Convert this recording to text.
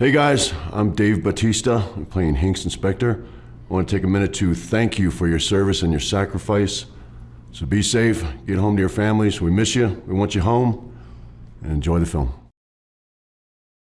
Hey guys, I'm Dave Bautista. I'm playing Hinx in Spectre. I want to take a minute to thank you for your service and your sacrifice. So be safe, get home to your families. We miss you, we want you home, and enjoy the film.